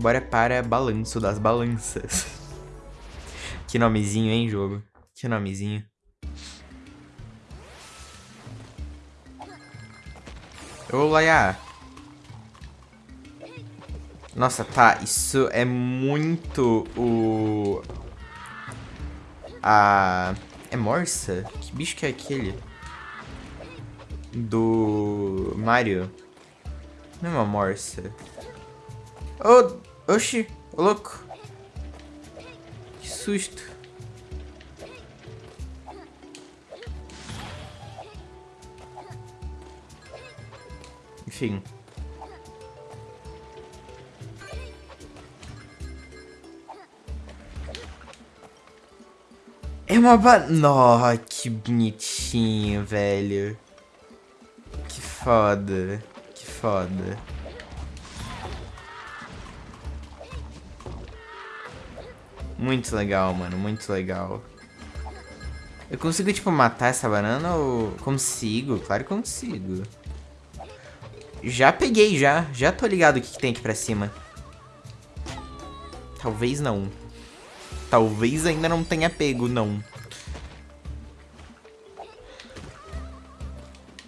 Bora para Balanço das Balanças. que nomezinho, hein, jogo? Que nomezinho. Ô, Laia. Nossa, tá. Isso é muito o... A... É Morsa? Que bicho que é aquele? Do... Mario. Não é uma Morsa. Ô, oh, oxi, louco. Que susto. Enfim. É uma ba... Nossa, que bonitinho, velho. Que foda. Que foda. Muito legal, mano. Muito legal. Eu consigo, tipo, matar essa banana ou... Consigo? Claro que consigo. Já peguei, já. Já tô ligado o que, que tem aqui pra cima. Talvez não. Talvez ainda não tenha pego, não.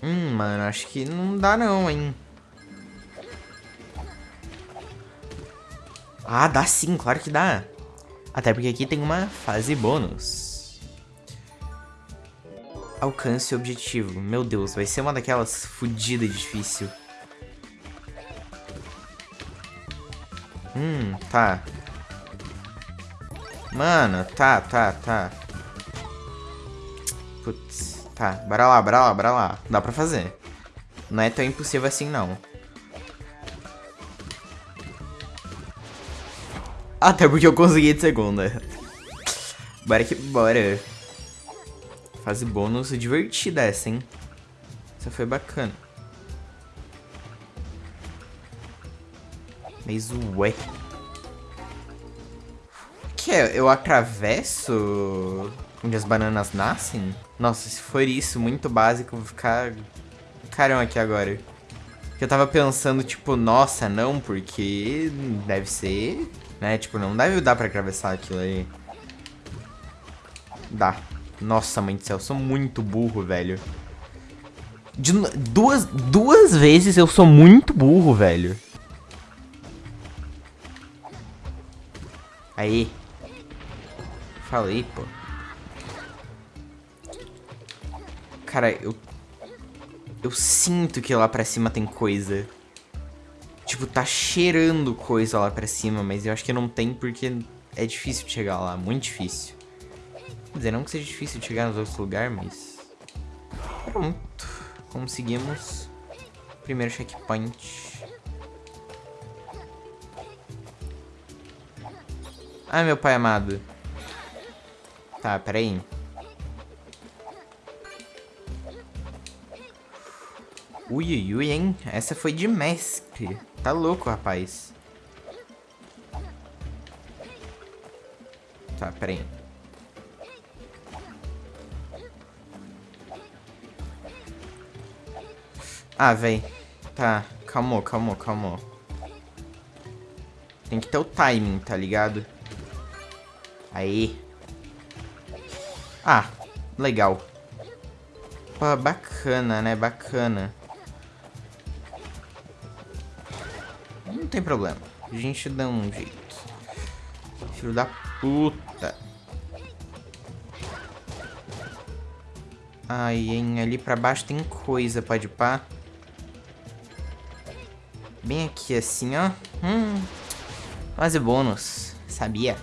Hum, mano, acho que não dá não, hein. Ah, dá sim, claro que dá. Até porque aqui tem uma fase bônus. Alcance o objetivo. Meu Deus, vai ser uma daquelas fodidas difícil. Hum, tá. Mano, tá, tá, tá. Putz, tá. Bora lá, bora lá, bora lá. Dá pra fazer. Não é tão impossível assim, não. Até porque eu consegui de segunda. Bora que bora. Fase bônus divertida essa, hein? Essa foi bacana. Mas ué. Que é? Eu atravesso onde as bananas nascem? Nossa, se for isso, muito básico, vou ficar carão aqui agora. Eu tava pensando, tipo, nossa, não, porque deve ser, né? Tipo, não deve dar pra atravessar aquilo aí. Dá. Nossa, mãe do céu, eu sou muito burro, velho. De duas, duas vezes eu sou muito burro, velho. Aí. Falei, pô. Cara, eu... Eu sinto que lá pra cima tem coisa. Tipo, tá cheirando coisa lá pra cima, mas eu acho que não tem porque é difícil de chegar lá, muito difícil. Quer dizer, não que seja difícil de chegar nos outros lugares, mas... Pronto. Conseguimos. Primeiro checkpoint. Ai, meu pai amado. Tá, peraí. Ui, ui, ui, hein? Essa foi de mestre. Tá louco, rapaz. Tá, peraí. Ah, véi. Tá, calmou, calmou, calmou. Tem que ter o timing, tá ligado? Aí. Ah, legal. Pô, bacana, né? Bacana. Tem problema. A gente dá um jeito. Filho da puta. Ai, hein, ali pra baixo tem coisa, pode pá. Bem aqui assim, ó. Hum, quase bônus. Sabia?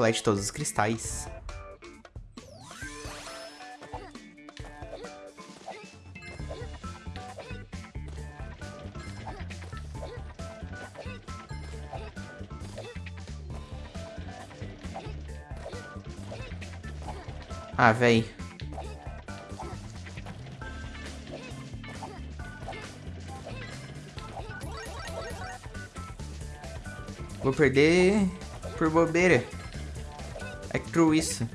colete todos os cristais. Ah, véi. Vou perder por bobeira. É true isso.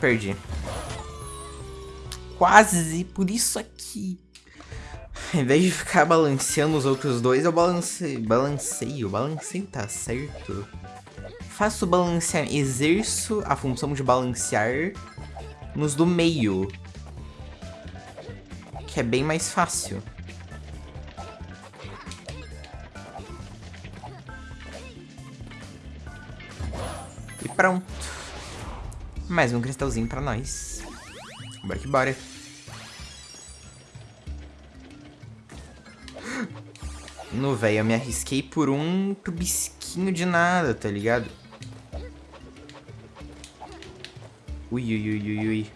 Perdi. Quase, por isso aqui. Ao invés de ficar balanceando os outros dois, eu balancei, balanceio. Balanceio tá certo. Faço balancear, exerço a função de balancear nos do meio. Que é bem mais fácil. E pronto. Mais um cristalzinho pra nós. Bora que bora. No velho, eu me arrisquei por um tubisquinho de nada, tá ligado? Ui, ui, ui, ui, ui.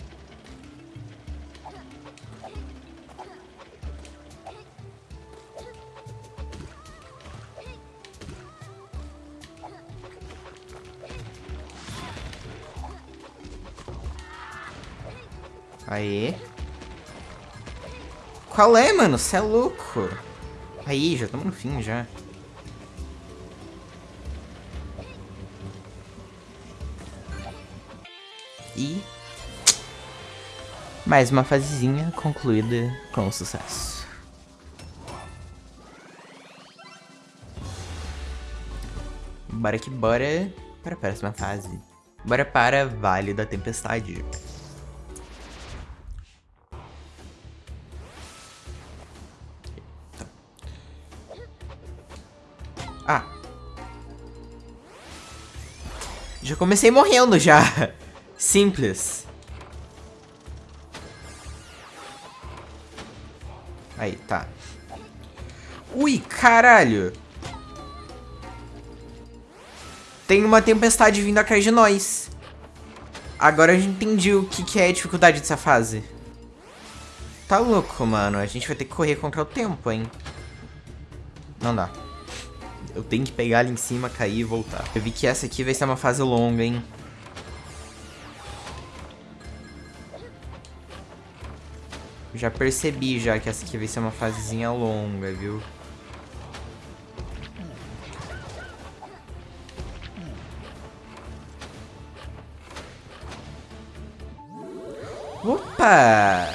Aê. Qual é, mano? Você é louco. Aí, já estamos no fim, já. E... Mais uma fasezinha concluída com sucesso. Bora que bora para a próxima fase. Bora para Vale da Tempestade. Ah. Já comecei morrendo já. Simples. Aí, tá. Ui, caralho. Tem uma tempestade vindo atrás de nós. Agora a gente entendi o que, que é a dificuldade dessa fase. Tá louco, mano. A gente vai ter que correr contra o tempo, hein. Não dá. Eu tenho que pegar ali em cima, cair e voltar. Eu vi que essa aqui vai ser uma fase longa, hein. Já percebi já que essa aqui vai ser uma fasezinha longa, viu? Opa!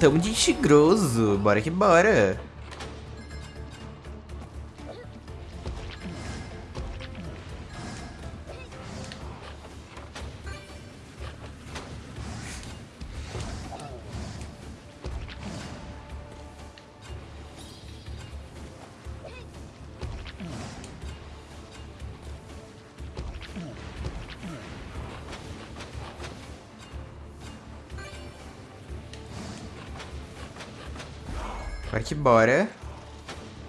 Tamo de tigroso. Bora que bora. Bora que bora.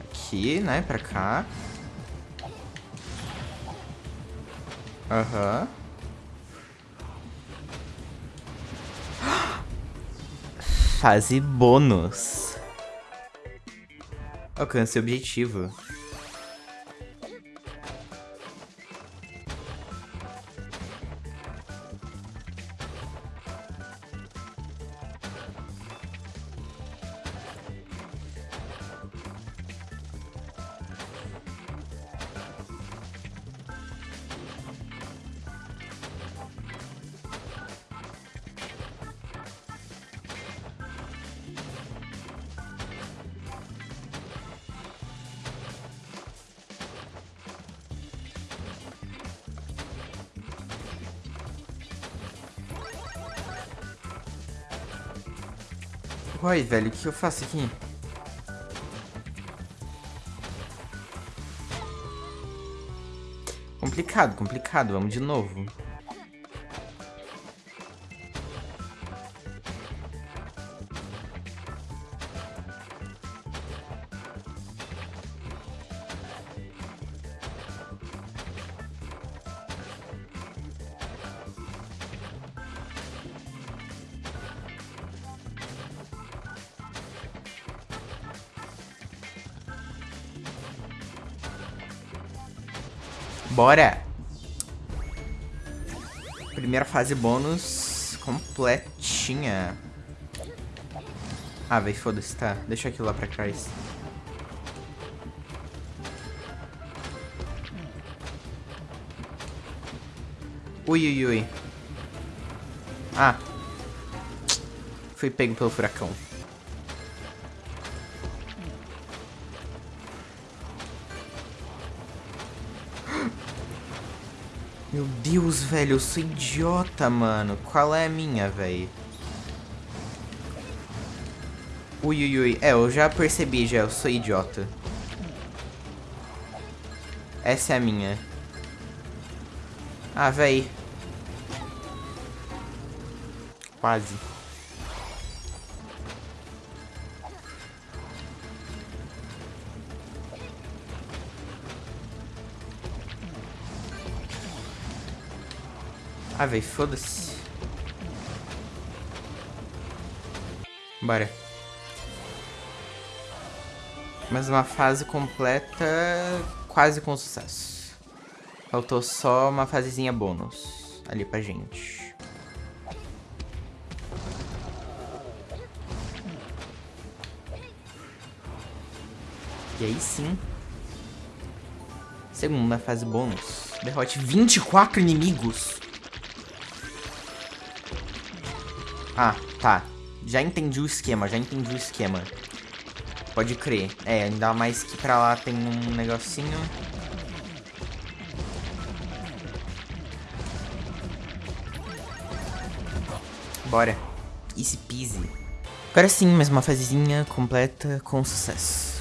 Aqui, né? Pra cá. Aham. Uhum. Fase bônus. Alcance objetivo. Uai, velho, o que eu faço aqui? Complicado, complicado. Vamos de novo. Bora! Primeira fase bônus completinha. Ah, véi, foda-se, tá. Deixa aquilo lá pra trás. Ui, ui, ui. Ah. fui pego pelo furacão. Meu Deus, velho, eu sou idiota, mano. Qual é a minha, velho? Ui, ui, ui. É, eu já percebi, já. Eu sou idiota. Essa é a minha. Ah, véi. Quase. Ah, véi, foda-se. Bora. Mais uma fase completa, quase com sucesso. Faltou só uma fasezinha bônus ali pra gente. E aí sim. Segunda fase bônus. Derrote 24 inimigos. Ah, tá. Já entendi o esquema, já entendi o esquema. Pode crer. É, ainda mais que pra lá tem um negocinho. Bora. Easy peasy. Agora sim, mais uma fasezinha completa com sucesso.